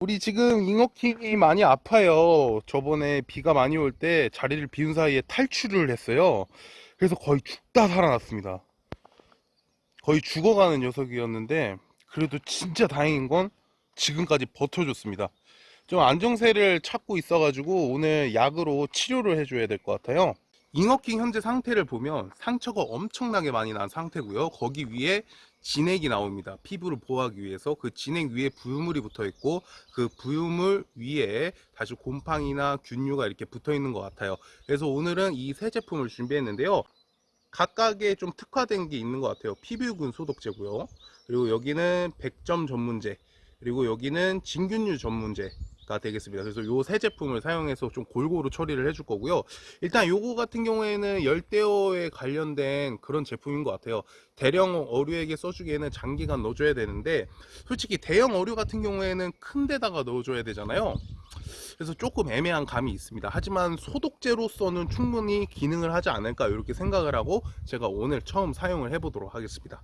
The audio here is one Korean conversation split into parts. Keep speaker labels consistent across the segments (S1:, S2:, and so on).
S1: 우리 지금 잉어킹이 많이 아파요. 저번에 비가 많이 올 때 자리를 비운 사이에 탈출을 했어요. 그래서 거의 죽다 살아났습니다. 거의 죽어가는 녀석이었는데 그래도 진짜 다행인 건 지금까지 버텨줬습니다. 좀 안정세를 찾고 있어가지고 오늘 약으로 치료를 해줘야 될 것 같아요. 잉어킹 현재 상태를 보면 상처가 엄청나게 많이 난 상태고요. 거기 위에 진액이 나옵니다. 피부를 보호하기 위해서 그 진액 위에 부유물이 붙어 있고 그 부유물 위에 다시 곰팡이나 균류가 이렇게 붙어 있는 것 같아요. 그래서 오늘은 이 세 제품을 준비했는데요. 각각에 좀 특화된 게 있는 것 같아요. 피부균 소독제고요. 그리고 여기는 100점 전문제, 그리고 여기는 진균류 전문제 가 되겠습니다. 그래서 요 세 제품을 사용해서 좀 골고루 처리를 해줄 거고요. 일단 요거 같은 경우에는 열대어에 관련된 그런 제품인 것 같아요. 대령 어류에게 써주기에는 장기간 넣어줘야 되는데 솔직히 대형 어류 같은 경우에는 큰 데다가 넣어줘야 되잖아요. 그래서 조금 애매한 감이 있습니다. 하지만 소독제로서는 충분히 기능을 하지 않을까 이렇게 생각을 하고 제가 오늘 처음 사용을 해 보도록 하겠습니다.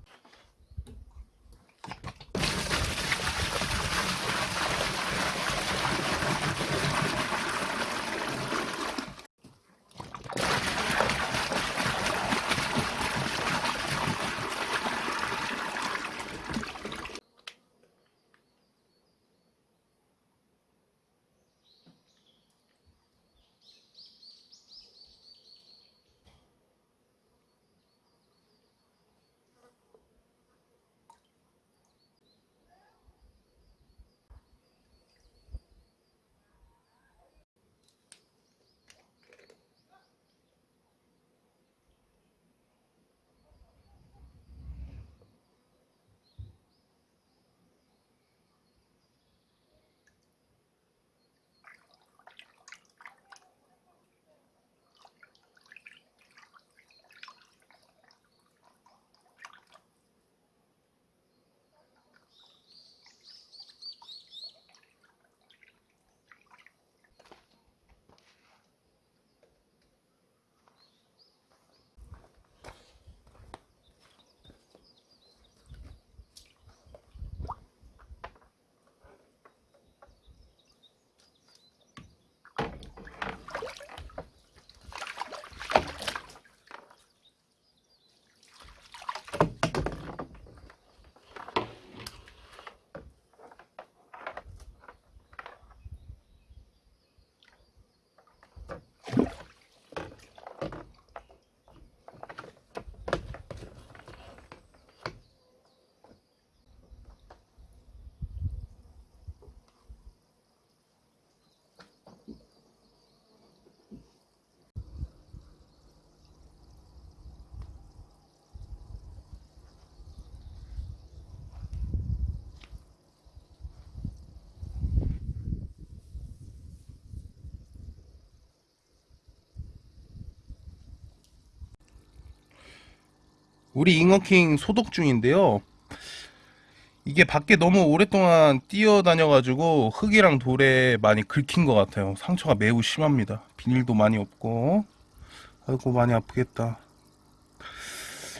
S1: 우리 잉어킹 소독 중인데요. 이게 밖에 너무 오랫동안 뛰어다녀 가지고 흙이랑 돌에 많이 긁힌 것 같아요. 상처가 매우 심합니다. 비닐도 많이 없고. 아이고, 많이 아프겠다.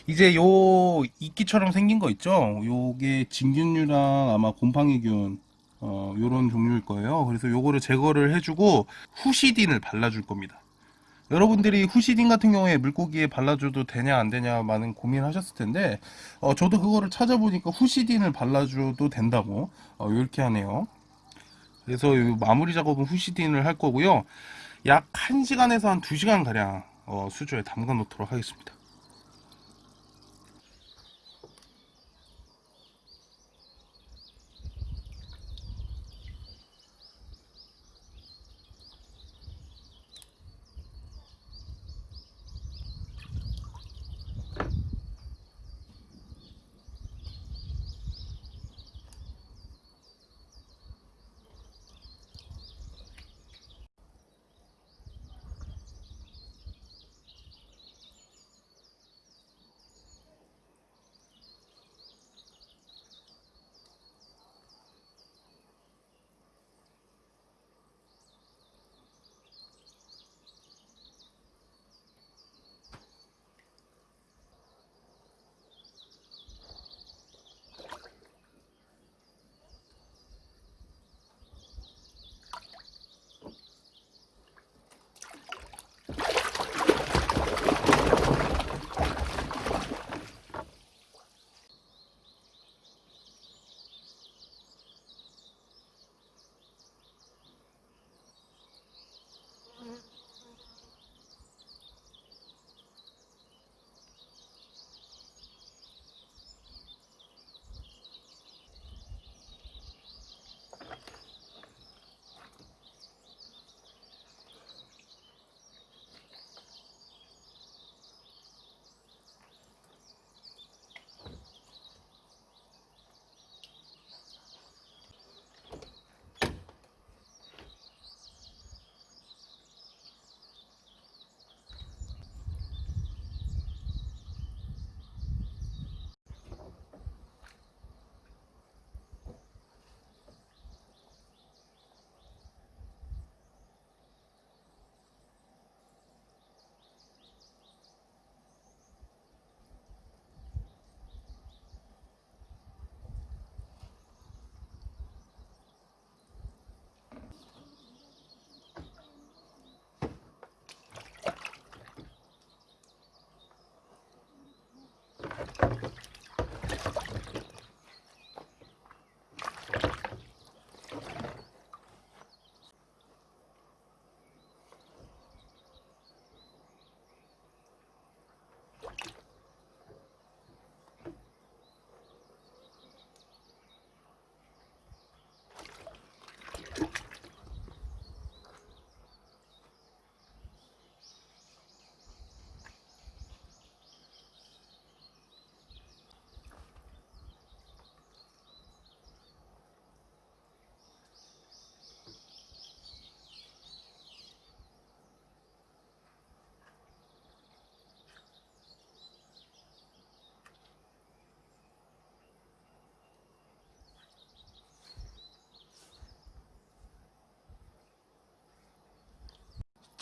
S1: 이제 요 이끼처럼 생긴 거 있죠? 요게 진균류랑 아마 곰팡이균, 어, 요런 종류일 거예요. 그래서 요거를 제거를 해주고 후시딘을 발라줄 겁니다. 여러분들이 후시딘 같은 경우에 물고기에 발라줘도 되냐 안 되냐 많은 고민하셨을 텐데 어, 저도 그거를 찾아보니까 후시딘을 발라줘도 된다고 어, 이렇게 하네요. 그래서 마무리 작업은 후시딘을 할 거고요. 약 1시간에서 한 2시간 가량 어, 수조에 담가 놓도록 하겠습니다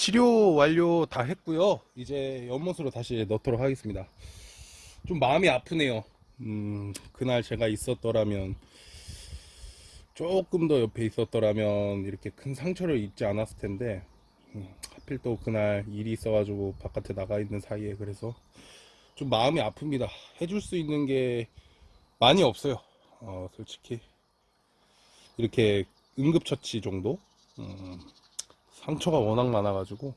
S1: 치료 완료 다 했고요. 이제 연못으로 다시 넣도록 하겠습니다. 좀 마음이 아프네요. 음, 그날 제가 있었더라면 조금 더 옆에 있었더라면 이렇게 큰 상처를 입지 않았을 텐데 음, 하필 또 그날 일이 있어가지고 바깥에 나가 있는 사이에 그래서 좀 마음이 아픕니다. 해줄 수 있는 게 많이 없어요. 어, 솔직히 이렇게 응급처치 정도 음, 상처가 워낙 많아가지고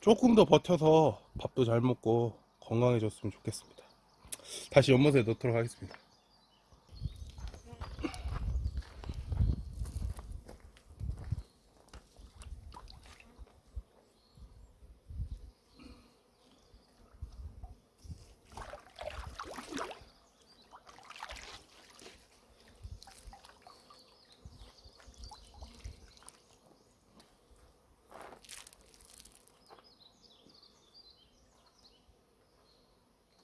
S1: 조금 더 버텨서 밥도 잘 먹고 건강해졌으면 좋겠습니다. 다시 연못에 넣도록 하겠습니다.